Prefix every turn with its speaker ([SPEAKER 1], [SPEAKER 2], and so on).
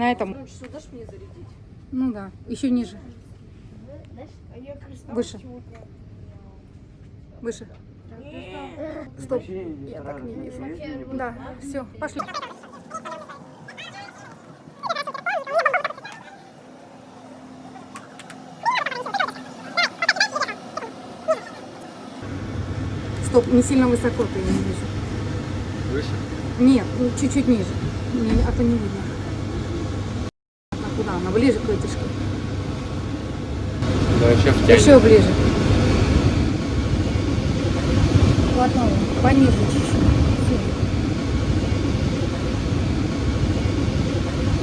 [SPEAKER 1] На этом.
[SPEAKER 2] Ну,
[SPEAKER 1] да, еще ниже.
[SPEAKER 3] А
[SPEAKER 1] Выше. Выше. Стоп. Я так не вижу. Да, все, пошли. Стоп, не сильно высоко ты не вижу.
[SPEAKER 4] Выше?
[SPEAKER 1] Нет, ну, чуть-чуть ниже. Не, а то не видно. Куда она? Ближе к вытяжке.
[SPEAKER 4] Да, еще.
[SPEAKER 1] Еще ближе. Хватало. Пониже чуть-чуть.